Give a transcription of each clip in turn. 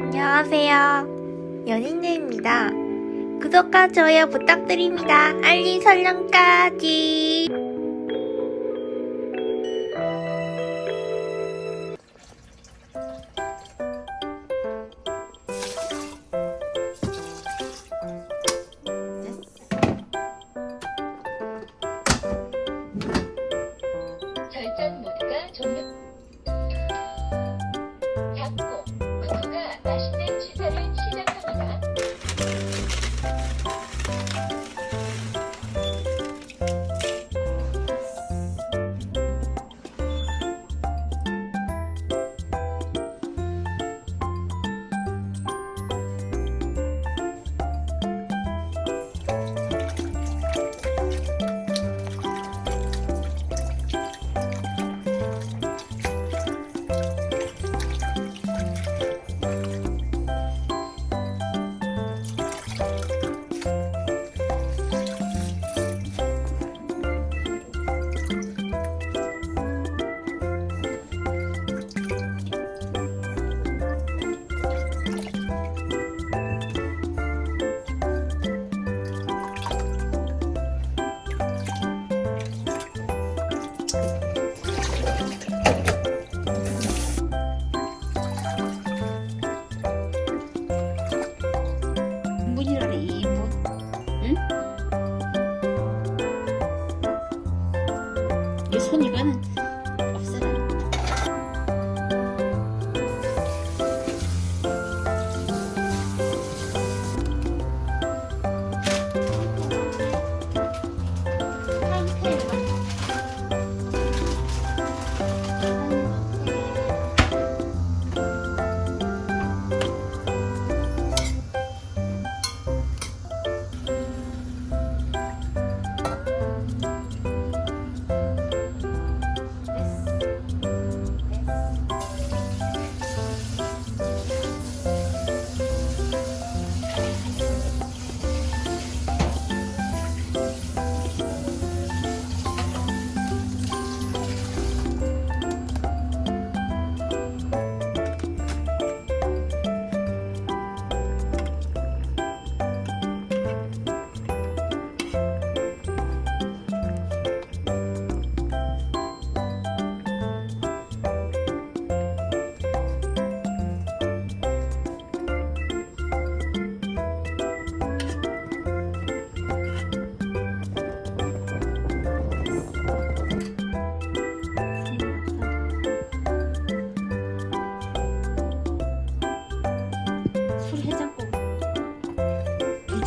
안녕하세요. 연인들입니다. 구독과 좋아요 부탁드립니다. 알림 설정까지. 절전 모드가 종료. 손이가는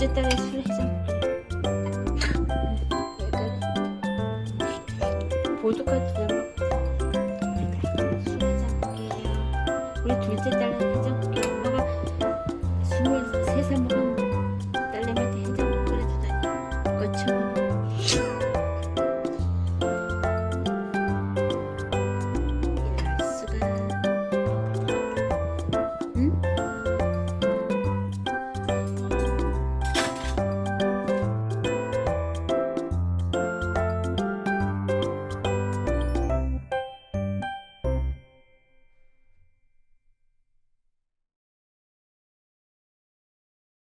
둘째 딸의 술해장 보드카드를 술해장 우리 둘째 딸은